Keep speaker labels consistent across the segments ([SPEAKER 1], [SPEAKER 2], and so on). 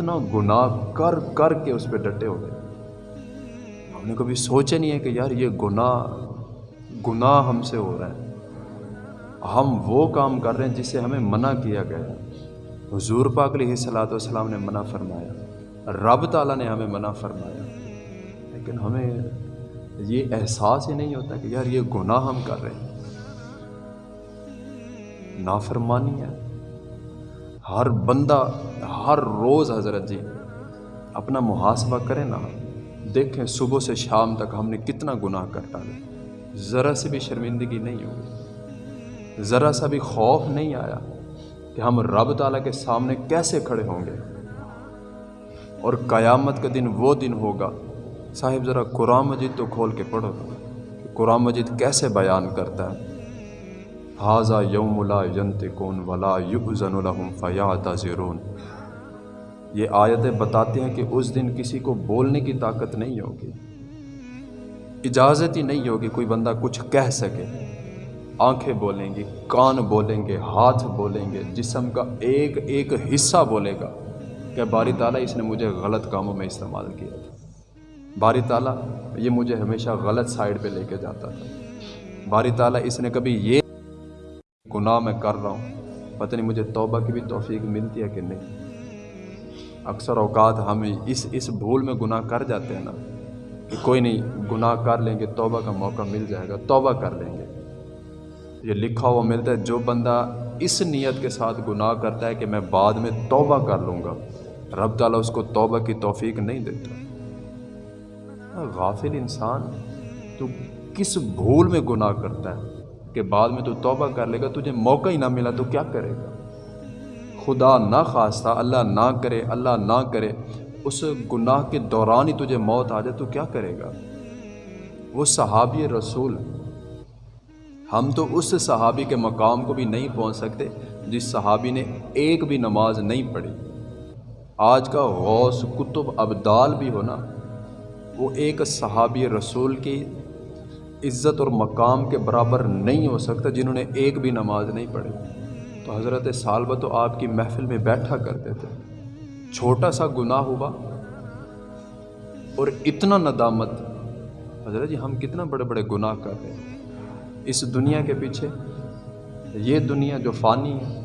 [SPEAKER 1] ہم کتنا گناہ کر کر کے اس پہ ڈٹے ہوئے ہم نے کبھی سوچا نہیں ہے کہ یار یہ گناہ گناہ ہم سے ہو رہا ہے۔ ہم وہ کام کر رہے ہیں جس سے ہمیں منع کیا گیا ہے۔ حضور پاک علیہ صلاۃ والسلام نے منع فرمایا۔ رب تعالیٰ نے ہمیں منع فرمایا۔ لیکن ہمیں یہ احساس ہی نہیں ہوتا کہ یار یہ گناہ ہم کر رہے ہیں۔ نافرمانی ہے۔ ہر بندہ، ہر روز حضرت جی اپنا محاسبہ کرے نا، دیکھیں صبح سے شام تک ہم نے کتنا گناہ کر ڈالے۔ ذرا سے بھی شرمندگی نہیں ہوگی ذرا سا بھی خوف نہیں آیا کہ ہم رب تعالیٰ کے سامنے کیسے کھڑے ہوں گے۔ اور قیامت کا دن وہ دن ہوگا۔ صاحب، ذرا قرآن مجید تو کھول کے پڑھو۔ قرآن مجید کیسے بیان کرتا ہے؟ حاضہ یوم لا ینت ولا یؤذن لهم فیعتذرون یہ آیتیں بتاتے ہیں کہ اس دن کسی کو بولنے کی طاقت نہیں ہوگی۔ اجازت ہی نہیں ہوگی کوئی بندہ کچھ کہہ سکے۔ آنکھیں بولیں گی کان بولیں گے، ہاتھ بولیں گے، جسم کا ایک ایک حصہ بولے گا کہ باری تعالیٰ اس نے مجھے غلط کاموں میں استعمال کیا۔ تھا باری تعالیٰ یہ مجھے ہمیشہ غلط سائڈ پہ لے کے جاتا تھا۔ باری تعالیٰ اس نے کبھی یہ گناہ میں کر رہا ہوں۔ پتہ نہیں مجھے توبہ کی بھی توفیق ملتی ہے کہ نہیں۔ اکثر اوقات ہم اس اس بھول میں گناہ کر جاتے ہیں نا کہ کوئی نہیں، گناہ کر لیں گے، توبہ کا موقع مل جائے گا، توبہ کر لیں گے۔ یہ لکھا ہوا ملتا ہے، جو بندہ اس نیت کے ساتھ گناہ کرتا ہے کہ میں بعد میں توبہ کر لوں گا، رب تعالیٰ اس کو توبہ کی توفیق نہیں دیتا۔ غافل انسان تو کس بھول میں گناہ کرتا ہے؟ کہ بعد میں تو توبہ کر لے گا، تجھے موقع ہی نہ ملا تو کیا کرے گا؟ خدا نہ خواستہ، اللہ نہ کرے، اللہ نہ کرے، اس گناہ کے دوران ہی تجھے موت آ جائے تو کیا کرے گا؟ وہ صحابی رسول، ہم تو اس صحابی کے مقام کو بھی نہیں پہنچ سکتے جس صحابی نے ایک بھی نماز نہیں پڑھی۔ آج کا غوث کتب ابدال بھی ہونا وہ ایک صحابی رسول کی عزت اور مقام کے برابر نہیں ہو سکتا جنہوں نے ایک بھی نماز نہیں پڑھی۔ تو حضرت سالبہ تو آپ کی محفل میں بیٹھا کرتے تھے۔ چھوٹا سا گناہ ہوا اور اتنا ندامت۔ حضرت جی ہم کتنا بڑے بڑے گناہ کر رہے ہیں۔ اس دنیا کے پیچھے یہ دنیا جو فانی ہے،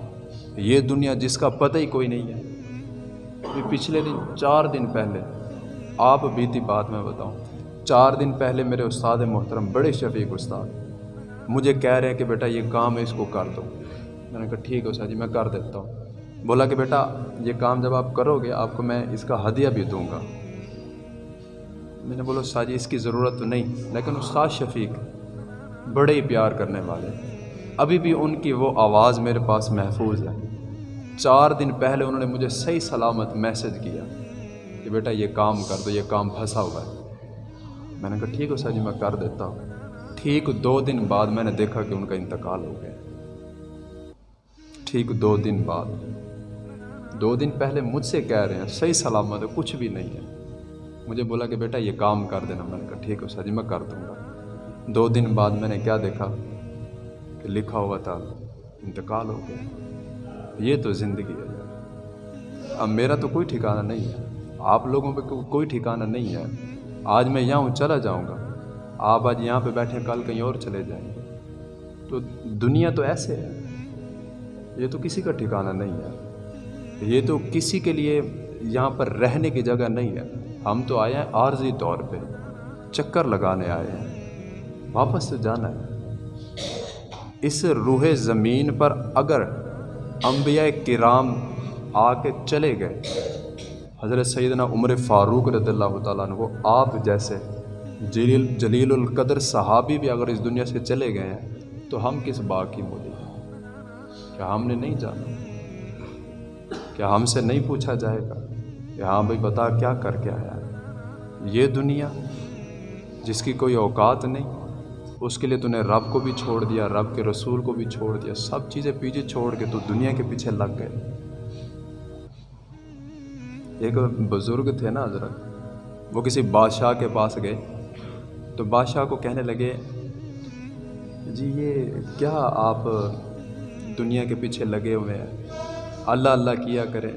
[SPEAKER 1] یہ دنیا جس کا پتہ ہی کوئی نہیں ہے۔ پچھلے دن، چار دن پہلے آپ بیتی بات میں بتاؤں۔ چار دن پہلے میرے استاد محترم بڑے شفیق استاد مجھے کہہ رہے ہیں کہ بیٹا یہ کام ہے اس کو کر دو۔ میں نے کہا ٹھیک ہے استاد جی میں کر دیتا ہوں۔ بولا کہ بیٹا یہ کام جب آپ کرو گے، آپ کو میں اس کا ہدیہ بھی دوں گا۔ میں نے بولا استاد جی اس کی ضرورت تو نہیں، لیکن استاد شفیق بڑے ہی پیار کرنے والے ابھی بھی ان کی وہ آواز میرے پاس محفوظ ہے۔ چار دن پہلے انہوں نے مجھے صحیح سلامت میسج کیا کہ بیٹا یہ کام کر دو، یہ کام پھنسا ہوا ہے۔ میں نے کہا، ٹھیک ہے سر جی میں کر دیتا ہوں. ٹھیک دو دن بعد میں نے دیکھا کہ ان کا انتقال ہو گیا۔ ٹھیک دو دن بعد۔ دو دن پہلے مجھ سے کہہ رہے ہیں، صحیح سلامت ہے، کچھ بھی نہیں ہے۔ مجھے بولا کہ بیٹا یہ کام کر دینا۔ میں نے کہا، ٹھیک ہے سر جی میں کر دوں گا۔ دو دن بعد میں نے کیا دیکھا کہ لکھا ہوا تھا، انتقال ہو گیا۔ یہ تو زندگی ہے۔ اب میرا تو کوئی ٹھکانہ نہیں ہے۔ آپ لوگوں پہ کوئی ٹھکانہ نہیں ہے۔ آج میں یہاں ہوں، چلا جاؤں گا۔ آپ آج یہاں پہ بیٹھے، کل کہیں اور چلے جائیں۔ گے تو دنیا تو ایسے ہے۔ یہ تو کسی کا ٹھکانہ نہیں ہے۔ یہ تو کسی کے لیے یہاں پر رہنے کی جگہ نہیں ہے۔ ہم تو آئے ہیں عارضی طور پہ۔ چکر لگانے آئے ہیں۔ واپس تو جانا ہے۔ اس روح زمین پر اگر انبیاء کرام آ کے چلے گئے حضرت سیدنا عمر فاروق رضی اللہ تعالیٰ عنہ، آپ جیسے جلیل جلیل القدر صحابی بھی اگر اس دنیا سے چلے گئے ہیں، تو ہم کس باغ کی مولی کیا ہم نے نہیں جانا؟ کیا ہم سے نہیں پوچھا جائے گا؟ کہ ہاں بھائی، بتا کیا کر کے آیا یہ دنیا جس کی کوئی اوقات نہیں، اس کے لیے تو نے رب کو بھی چھوڑ دیا، رب کے رسول کو بھی چھوڑ دیا، سب چیزیں پیچھے چھوڑ کے تو دنیا کے پیچھے لگ گئے۔ ایک بزرگ تھے نا حضرت، وہ کسی بادشاہ کے پاس گئے۔ تو بادشاہ کو کہنے لگے جی یہ کیا آپ دنیا کے پیچھے لگے ہوئے ہیں؟ اللہ اللہ کیا کریں،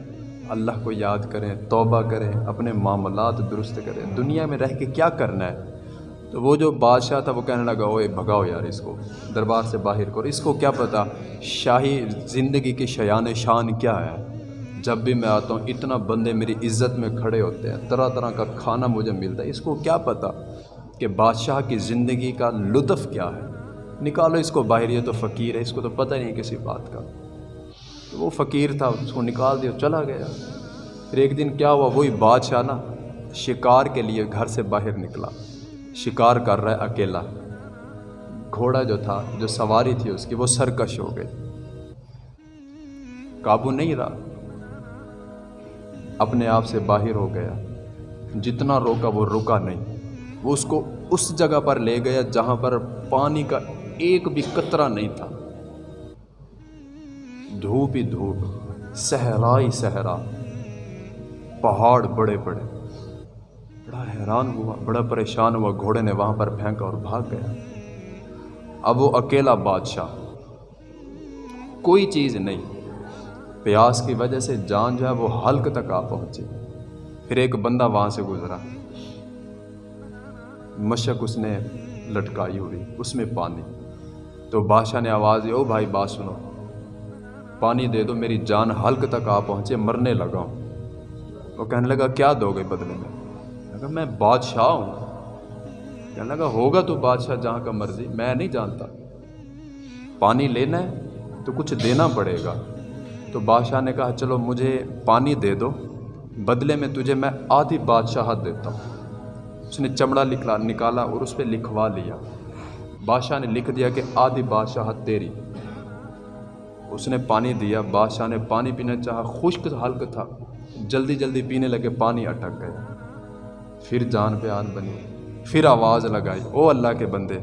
[SPEAKER 1] اللہ کو یاد کریں، توبہ کریں، اپنے معاملات درست کریں۔ دنیا میں رہ کے کیا کرنا ہے؟ تو وہ جو بادشاہ تھا، وہ کہنے لگا اوے بھگاؤ یار اس کو، دربار سے باہر کرو اس کو کیا پتہ شاہی زندگی کی شیان شان کیا ہے؟ جب بھی میں آتا ہوں، اتنا بندے میری عزت میں کھڑے ہوتے ہیں، طرح طرح کا کھانا مجھے ملتا ہے۔ اس کو کیا پتہ کہ بادشاہ کی زندگی کا لطف کیا ہے؟ نکالو اس کو باہر، یہ تو فقیر ہے، اس کو تو پتہ نہیں کسی بات کا۔ وہ فقیر تھا، اس کو نکال دیا، چلا گیا۔ پھر ایک دن کیا ہوا؟ وہی بادشاہ نا شکار کے لیے گھر سے باہر نکلا۔ شکار کر رہا ہے اکیلا۔ گھوڑا جو تھا، جو سواری تھی اس کی، وہ سرکش ہو گئی۔ قابو نہیں رہا۔ اپنے آپ سے باہر ہو گیا۔ جتنا روکا وہ رکا نہیں۔ وہ اس کو اس جگہ پر لے گیا جہاں پر پانی کا ایک بھی قطرہ نہیں تھا۔ دھوپ ہی دھوپ، صحرا ہی صحرا۔ پہاڑ بڑے بڑے۔ بڑا حیران ہوا، بڑا پریشان ہوا۔ گھوڑے نے وہاں پر پھینکا اور بھاگ گیا۔ اب وہ اکیلا بادشاہ۔ کوئی چیز نہیں۔ پیاس کی وجہ سے جان جو ہے وہ حلق تک آ پہنچی۔ پھر ایک بندہ وہاں سے گزرا۔ مشک اس نے لٹکائی ہوئی، اس میں پانی۔ تو بادشاہ نے آواز دی، او بھائی، بات سنو۔ پانی دے دو، میری جان حلق تک آ پہنچے، مرنے لگا ہوں۔ وہ کہنے لگا، کیا دو گے بدلے میں؟ لگا میں بادشاہ ہوں۔ کہنے لگا، ہوگا تو بادشاہ جہاں کا مرضی، میں نہیں جانتا۔ پانی لینا ہے تو کچھ دینا پڑے گا۔ تو بادشاہ نے کہا، چلو مجھے پانی دے دو، بدلے میں تجھے میں آدھی بادشاہت دیتا ہوں۔ اس نے چمڑا لکھلا، نکالا اور اس پہ لکھوا لیا۔ بادشاہ نے لکھ دیا کہ آدھی بادشاہت تیری۔ اس نے پانی دیا، بادشاہ نے پانی پینا چاہا، خشک حلق تھا۔ جلدی جلدی پینے لگے، پانی اٹک گیا۔ پھر جان پہ آن بنی، پھر آواز لگائی، او اللہ کے بندے!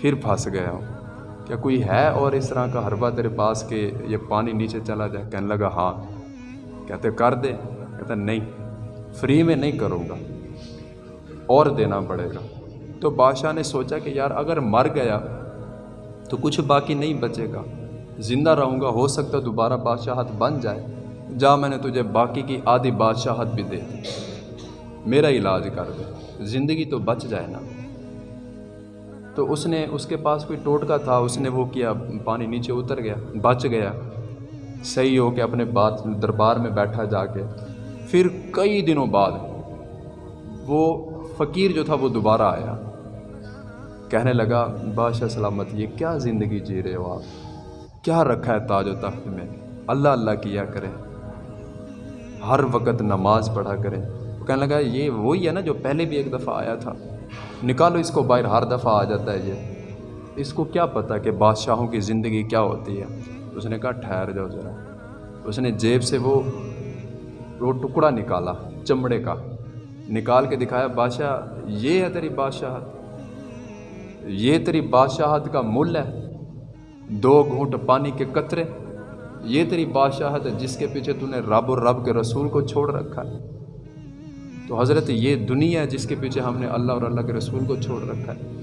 [SPEAKER 1] پھر پھنس گیا ہوں۔ کیا کوئی ہے اور اس طرح کا حربہ تیرے پاس کہ یہ پانی نیچے چلا جائے؟ کہنے لگا ہاں۔ کہتے، کر دے۔ کہتا، نہیں، فری میں نہیں کروں گا۔ اور دینا پڑے گا۔ تو بادشاہ نے سوچا کہ یار، اگر مر گیا تو کچھ باقی نہیں بچے گا۔ زندہ رہوں گا، ہو سکتا دوبارہ بادشاہت بن جائے۔ جا، میں نے تجھے باقی کی آدھی بادشاہت بھی دے دی۔ میرا علاج کر دے۔ زندگی تو بچ جائے نا۔ تو اس نے اس کے پاس کوئی ٹوٹکا تھا، اس نے وہ کیا، پانی نیچے اتر گیا، بچ گیا۔ صحیح ہو کے اپنے بات، دربار میں بیٹھا جا کے۔ پھر کئی دنوں بعد وہ فقیر جو تھا وہ دوبارہ آیا۔ کہنے لگا، بادشاہ سلامت، یہ کیا زندگی جی رہے ہو آپ؟ کیا رکھا ہے تاج و تخت میں؟ اللہ اللہ کیا کریں۔ ہر وقت نماز پڑھا کریں۔ وہ کہنے لگا، یہ وہی ہے نا جو پہلے بھی ایک دفعہ آیا تھا۔ نکالو اس کو باہر، ہر دفعہ آ جاتا ہے یہ اس کو کیا پتہ کہ بادشاہوں کی زندگی کیا ہوتی ہے۔ اس نے کہا، ٹھہر جاؤ ذرا۔ اس نے جیب سے وہ وہ ٹکڑا نکالا، چمڑے کا۔ نکال کے دکھایا، بادشاہ، یہ ہے تیری بادشاہت۔ یہ تیری بادشاہت کا مل ہے۔ دو گھونٹ پانی کے قطرے۔ یہ تیری بادشاہت ہے جس کے پیچھے تو نے رب اور رب کے رسول کو چھوڑ رکھا ہے۔ تو حضرت یہ دنیا ہے جس کے پیچھے ہم نے اللہ اور اللہ کے رسول کو چھوڑ رکھا ہے